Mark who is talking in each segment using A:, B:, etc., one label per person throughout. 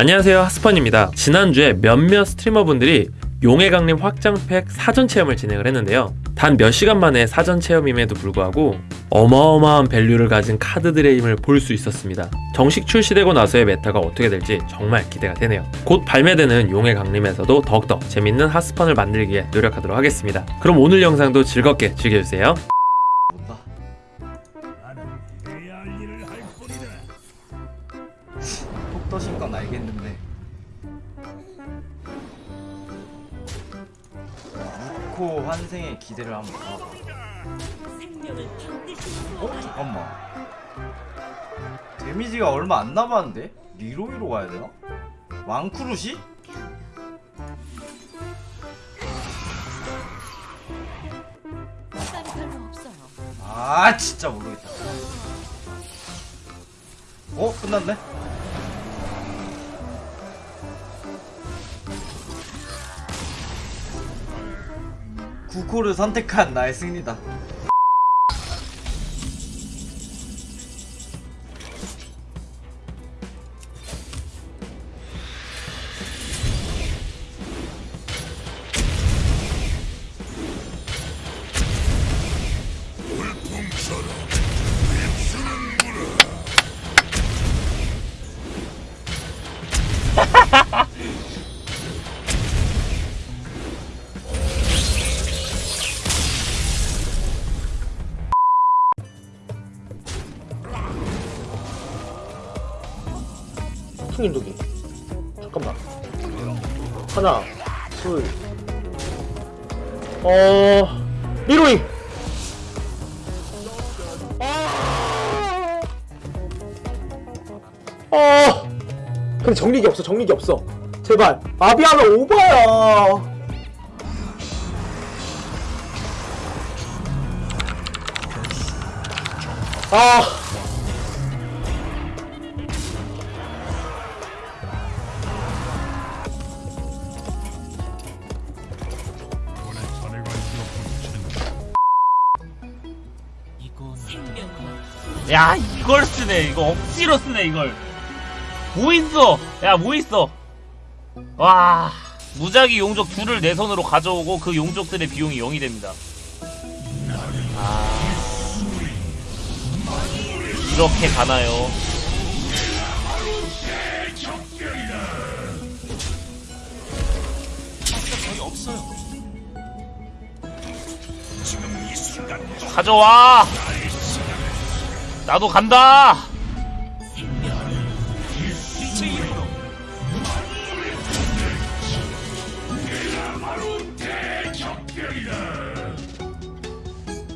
A: 안녕하세요 하스펀입니다. 지난주에 몇몇 streamer분들이 용의 강림 확장팩 사전 체험을 진행을 했는데요. 단 몇 시간 만에 사전 체험임에도 불구하고 어마어마한 value를 가진 카드들의 힘을 볼 수 있었습니다. 정식 출시되고 나서의 meta가 어떻게 될지 정말 기대가 되네요. 곧 발매되는 용의 강림에서도 더욱더 재밌는 하스펀을 만들기 위해 노력하도록 하겠습니다. 그럼 오늘 영상도 즐겁게 즐겨주세요
B: 무코 환생의 기대를 한번 가봐. 어? 잠깐만. 데미지가 얼마 안 남았는데? 리로이로 가야 되나?
C: 없어요.
B: 아 진짜 모르겠다. 어? 끝났네? 구코를 선택한 나의 승리다.
D: 풍인도기 잠깐만. 하나 둘. 어... 리로잉 아... 아... 근데 정리기 없어 정리기 없어. 제발. 아비아가 오바야. 아
E: 야 이걸 쓰네. 이거 억지로 쓰네 이걸. 뭐 있어? 야뭐 있어? 와 무작위 용족 둘을 내 손으로 가져오고 그 용족들의 비용이 0이 됩니다. 아. 이렇게 가나요? 가져와 나도 간다.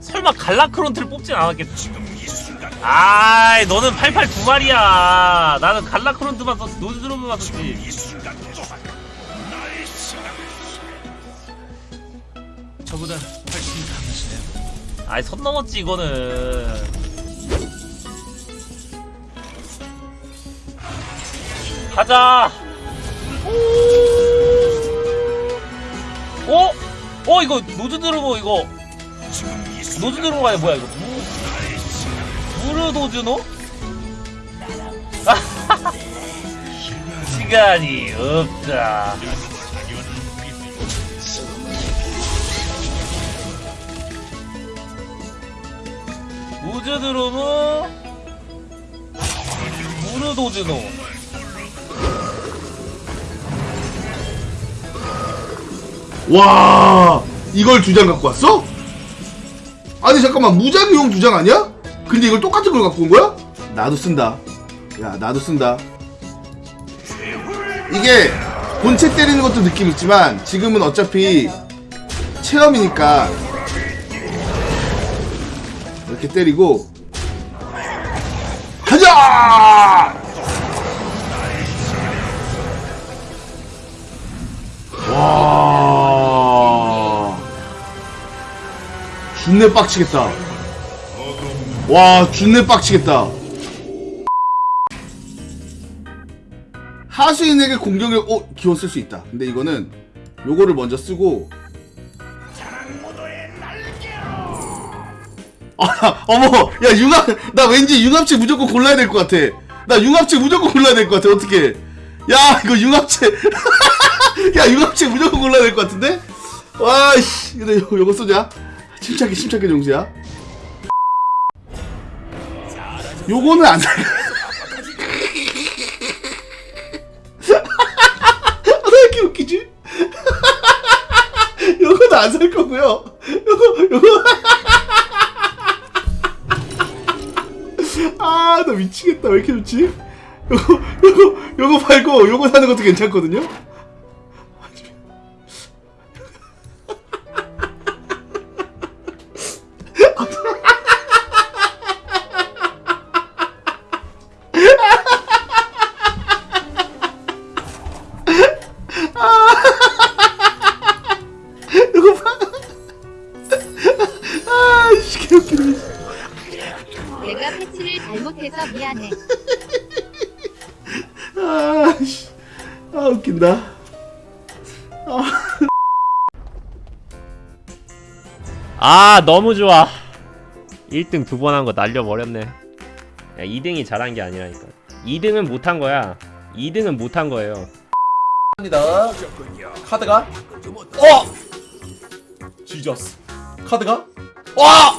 E: 설마 갈라크론트를 뽑진 않았겠지? 아이 너는 88 두 마리야. 나는 갈라크론트만 썼지 노즈드로브만 썼지. 저보다 훨씬 강하시네요. 아이 선 넘었지 이거는 가자. 오! 어? 어 이거 노즈 드르고 이거 노즈 드르고 아니 뭐야 이거 무 무르 도즈노? 시간이 없다. 우즈 드루무 무르 도즈노
F: 와 이걸 두 장 갖고 왔어? 아니 잠깐만 무작위용 두 장 아니야? 근데 이걸 똑같은 걸 갖고 온 거야? 나도 쓴다 야 나도 쓴다 이게 본체 때리는 것도 느낌 있지만 지금은 어차피 체험이니까 이렇게 때리고 가자! 와. 준내 빡치겠다. 와, 준내 빡치겠다. 하수인에게 공격력, 어, 기원 쓸수 있다. 근데 이거는 요거를 먼저 쓰고. 아, 어머, 야, 융합, 나 왠지 융합체 무조건 골라야 될 것 같아. 나 융합체 무조건 골라야 될 것 같아. 어떻게? 야 이거 융합체 야 융합체 무조건 골라야 될 것 같은데 와씨 근데 요, 요거 쏘자 침착해 침착해 정수야 요거는 안 살. 왜 이렇게 웃기지? 요거는 안 살 거고요. 요거 요거 아, 나 미치겠다. 왜 이렇게 좋지? 요거, 요거, 요거 팔고, 요거 사는 것도 괜찮거든요?
C: 내가 패치를 잘못해서 미안해.
F: 아, 씨. 아, 웃긴다.
G: 아 너무 좋아 1등 두 번 한 거 날려버렸네 야 2등이 잘한 게 아니라니까 2등은 못한 거야 2등은 못한 거예요
D: 합니다. 카드가 어! 지저스. 카드가 와!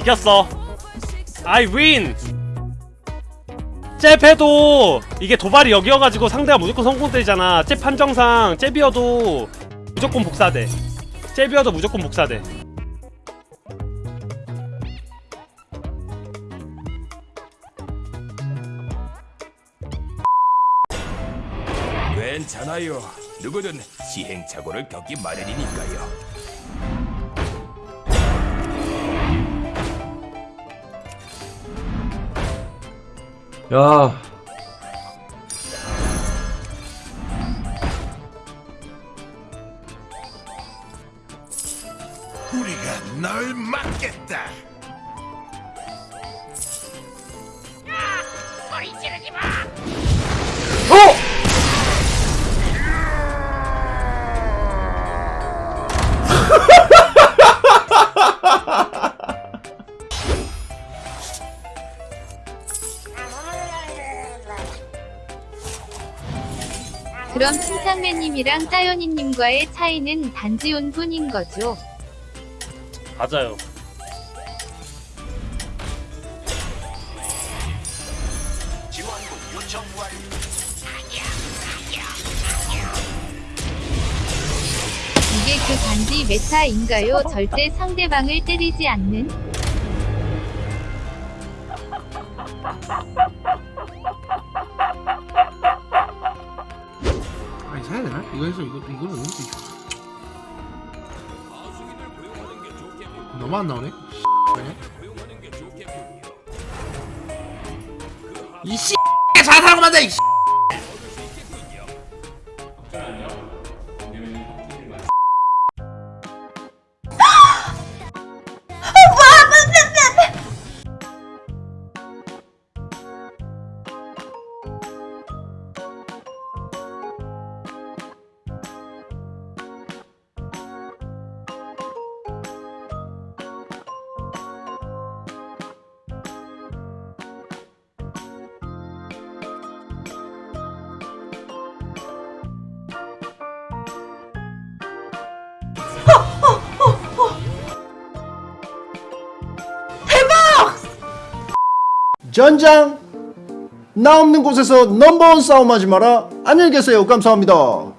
H: 이겼어. I win. 잽해도 이게 도발이 여기여가지고 상대가 무조건 성공되잖아. 잽 판정상 잽이어도 무조건 복사돼. 잽이어도 무조건 복사돼.
I: 괜찮아요. 누구든 시행착오를 겪기 마련이니까요.
A: 야
I: 우리가 널 막겠다.
C: 그럼 침착맨님이랑 따요니님과의 차이는 단지 운분인 거죠.
H: 맞아요.
C: 이게 그 단지 메타인가요? 절대 상대방을 때리지 않는?
F: 이거 해서 이거, 이거는 오른쪽 너무 안 나오네? 아니야? 이씨 자살하고 만다 이씨
J: 전장 나 없는 곳에서 넘버원 싸움하지 마라. 안녕히 계세요. 감사합니다